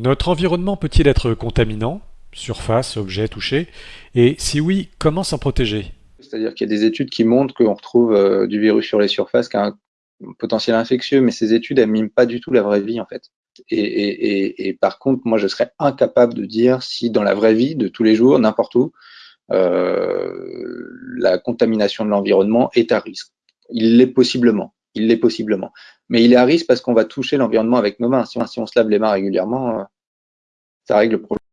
Notre environnement peut-il être contaminant Surface, objets touchés Et si oui, comment s'en protéger? C'est-à-dire qu'il y a des études qui montrent qu'on retrouve euh, du virus sur les surfaces qui a un potentiel infectieux, mais ces études, elles pas du tout la vraie vie, en fait. Et, par contre, moi, je serais incapable de dire si dans la vraie vie, de tous les jours, n'importe où, euh, la contamination de l'environnement est à risque. Il l'est possiblement. Il l'est possiblement. Mais il est à risque parce qu'on va toucher l'environnement avec nos mains. Si on, si se lave les mains régulièrement, euh, ça règle le problème.